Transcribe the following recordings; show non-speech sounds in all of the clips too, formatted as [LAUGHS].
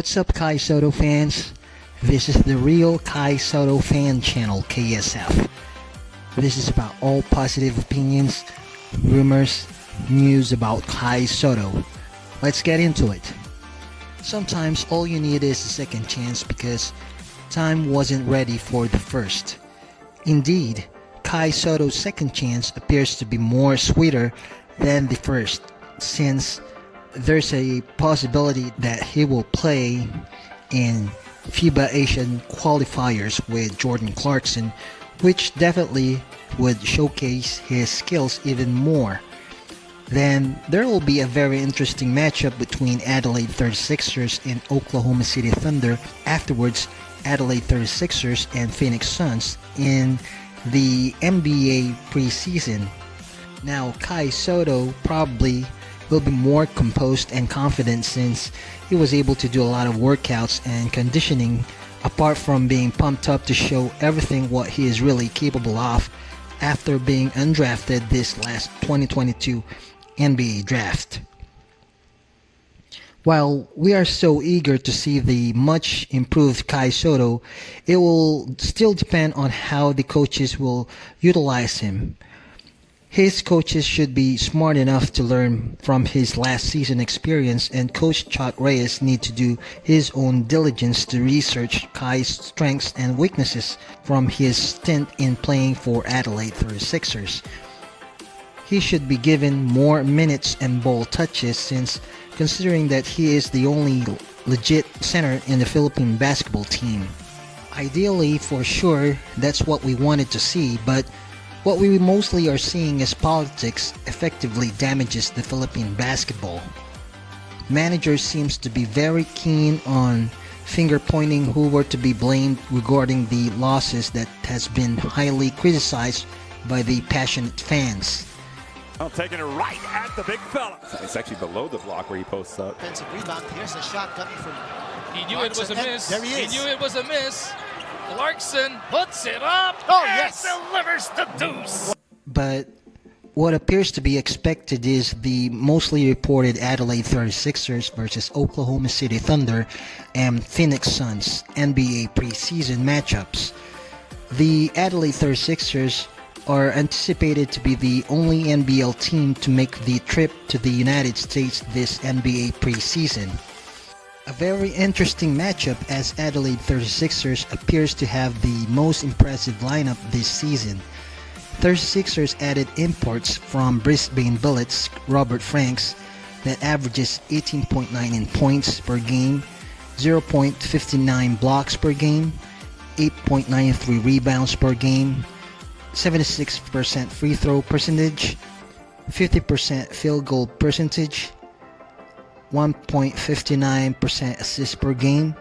What's up, Kai Sotto fans? This is the real Kai Sotto fan channel, KSF. This is about all positive opinions, rumors, news about Kai Sotto. Let's get into it. Sometimes all you need is a second chance because time wasn't ready for the first. Indeed, Kai Sotto's second chance appears to be more sweeter than the first since there's a possibility that he will play in FIBA Asian qualifiers with Jordan Clarkson, which definitely would showcase his skills even more. Then there will be a very interesting matchup between Adelaide 36ers and Oklahoma City Thunder. Afterwards, Adelaide 36ers and Phoenix Suns in the NBA preseason. Now, Kai Sotto probably will be more composed and confident since he was able to do a lot of workouts and conditioning apart from being pumped up to show everything what he is really capable of after being undrafted this last 2022 NBA draft. While we are so eager to see the much improved Kai Sotto, it will still depend on how the coaches will utilize him. His coaches should be smart enough to learn from his last season experience and coach Chot Reyes need to do his own diligence to research Kai's strengths and weaknesses from his stint in playing for Adelaide 36ers. He should be given more minutes and ball touches since considering that he is the only legit center in the Philippine basketball team. Ideally, for sure, that's what we wanted to see, but what we mostly are seeing is politics effectively damages the Philippine basketball. Manager seems to be very keen on finger pointing who were to be blamed regarding the losses that has been highly criticized by the passionate fans. Well, taking it right at the big fella. It's actually below the block where he posts up. Offensive rebound. Here's a shot coming from. He knew it was a miss. There he is. He knew it was a miss. Clarkson puts it up Oh, and yes. delivers the deuce. But what appears to be expected is the mostly reported Adelaide 36ers versus Oklahoma City Thunder and Phoenix Suns NBA preseason matchups. The Adelaide 36ers are anticipated to be the only NBL team to make the trip to the United States this NBA preseason. A very interesting matchup as Adelaide 36ers appears to have the most impressive lineup this season. 36ers added imports from Brisbane Bullets Robert Franks that averages 18.9 in points per game, 0.59 blocks per game, 8.93 rebounds per game, 76% free throw percentage, 50% field goal percentage, 1.59% assists per game,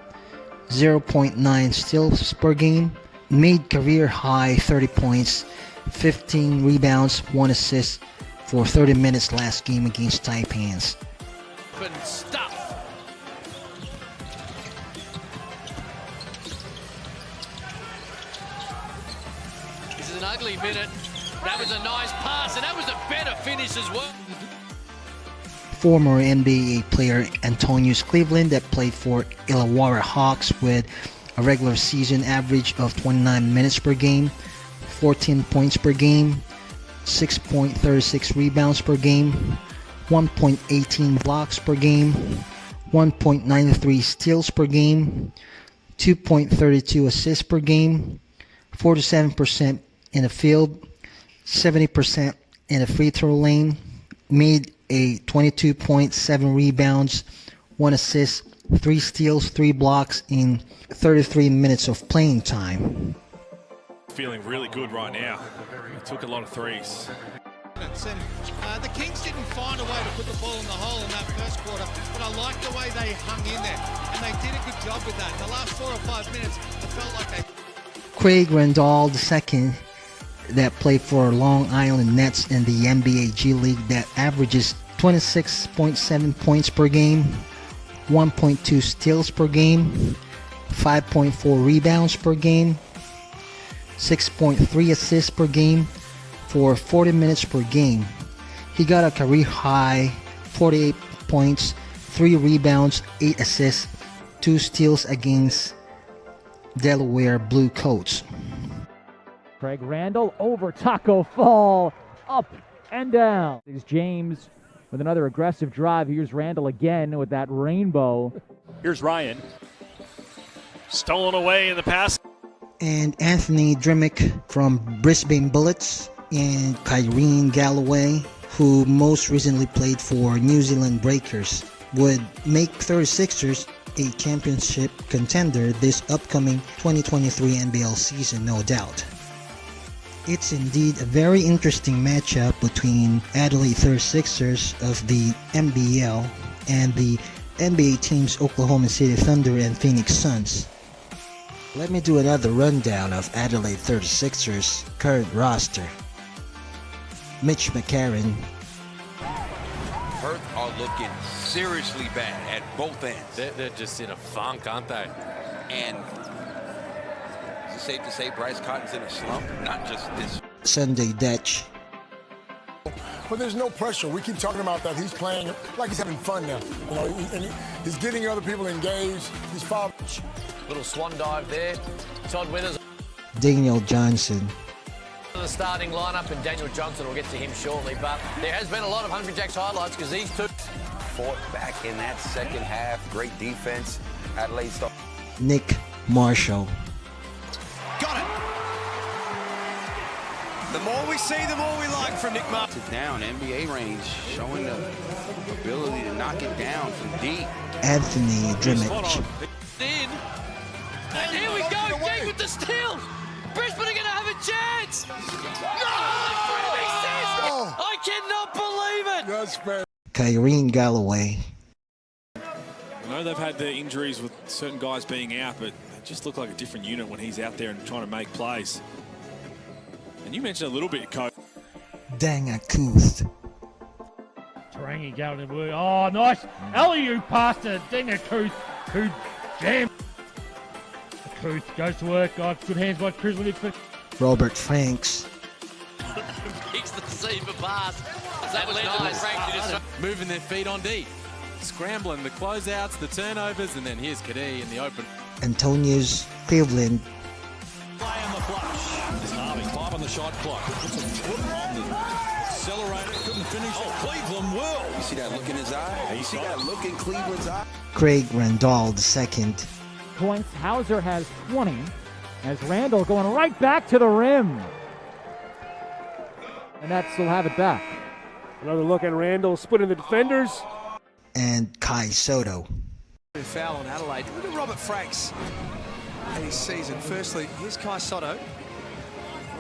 0.9 steals per game, made career high 30 points, 15 rebounds, 1 assist for 30 minutes last game against Taipans. Open. This is an ugly minute. That was a nice pass, and that was a better finish as well. Former NBA player Antonius Cleveland that played for Illawarra Hawks with a regular season average of 29 minutes per game, 14 points per game, 6.36 rebounds per game, 1.18 blocks per game, 1.93 steals per game, 2.32 assists per game, 47% in the field, 70% in the free throw lane, made a 22.7 rebounds, 1 assist, 3 steals, 3 blocks in 33 minutes of playing time. Feeling really good right now. He took a lot of threes. And uh, the Kings didn't find a way to put the ball in the hole in that first quarter, but I like the way they hung in there, and they did a good job with that. In the last four or five minutes, it felt like they. Craig Randall II that played for Long Island Nets in the NBA G League that averages 26.7 points per game, 1.2 steals per game, 5.4 rebounds per game, 6.3 assists per game for 40 minutes per game. He got a career high 48 points, 3 rebounds, 8 assists, 2 steals against Delaware Blue Coats. Craig Randall over Taco Fall, up and down. There's James with another aggressive drive. Here's Randall again with that rainbow. Here's Ryan. Stolen away in the pass. And Anthony Drmic from Brisbane Bullets and Kyrin Galloway, who most recently played for New Zealand Breakers, would make 36ers a championship contender this upcoming 2023 NBL season, no doubt. It's indeed a very interesting matchup between Adelaide 36ers of the NBL and the NBA teams Oklahoma City Thunder and Phoenix Suns. Let me do another rundown of Adelaide 36ers current roster. Mitch McCarron, Perth are looking seriously bad at both ends. They're, they're just in a funk, aren't they? And is safe to say Bryce Cotton's in a slump? Not just this. Sunday Dutch, But there's no pressure. We keep talking about that. He's playing like he's having fun now. You know, he, and he, he's getting other people engaged. He's foul. Little swan dive there. Todd Withers Daniel Johnson, the starting lineup, and Daniel Johnson will get to him shortly. But there has been a lot of Hungry Jacks highlights because these two. Fought back in that second half. Great defense. Adelaide start. Nick Marshall, The more we see, the more we like from Nick Martin. Down, NBA range, showing the ability to knock it down from deep. Anthony Drmic, In. And here we go, Jake with the steal. Brisbane are going to have a chance. No! Oh. I cannot believe it. That's fair. Kyrin Galloway, I know they've had the injuries with certain guys being out, but they just look like a different unit when he's out there and trying to make plays. And you mentioned a little bit, Coach. Danga Kuth, Tarangi going to work. Oh, nice. Mm. Eliu pass to Dinga Kuth, who jam. Kuth goes to work. Oh, good hands by Krislevich, but Robert Franks, Kicks the receiver pass. That was nice. Frank moving their feet on deep, scrambling the closeouts, the turnovers, and then here's Kadee in the open. Antonius Cleveland, shot clock. Puts a foot on the accelerator, couldn't finish. Oh, Cleveland will. You see that look in his eye? You see that look in Cleveland's eye? Craig Randall II, Points. Hauser has 20. As Randall going right back to the rim. And Nets will have it back. another look at Randall splitting the defenders. and Kai Sotto. Foul on Adelaide. Look at Robert Franks and his season. Firstly, here's Kai Sotto.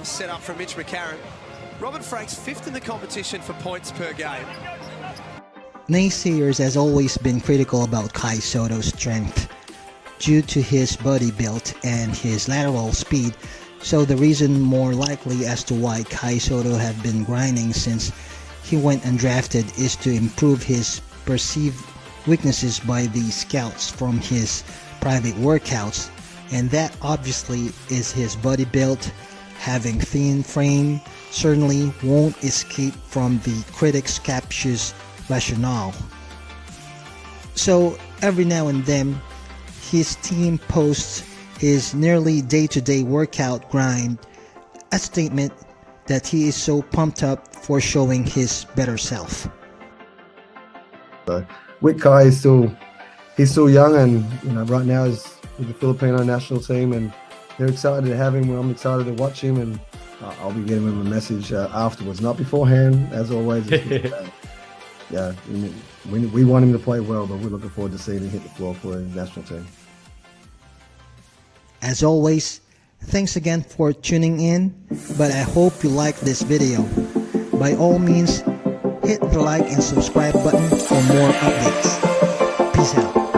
Set up from Mitch McCarron. Robert Franks fifth in the competition for points per game. Naysayers has always been critical about Kai Sotto's strength due to his body build and his lateral speed, so the reason more likely as to why Kai Sotto have been grinding since he went undrafted is to improve his perceived weaknesses by the scouts from his private workouts, and that obviously is his body build, having thin frame certainly won't escape from the critics' captious rationale. So every now and then, his team posts his nearly day-to-day workout grind, a statement that he is so pumped up for showing his better self. Uh, so with Kai, he's still he's still young, and you know right now is with the Filipino national team, and they're excited to have him. Well, I'm excited to watch him, and I'll be getting him a message uh, afterwards, not beforehand, as always. [LAUGHS] yeah, we, we want him to play well, but we're looking forward to seeing him hit the floor for his national team. As always, thanks again for tuning in, but I hope you like this video. By all means, hit the like and subscribe button for more updates. Peace out.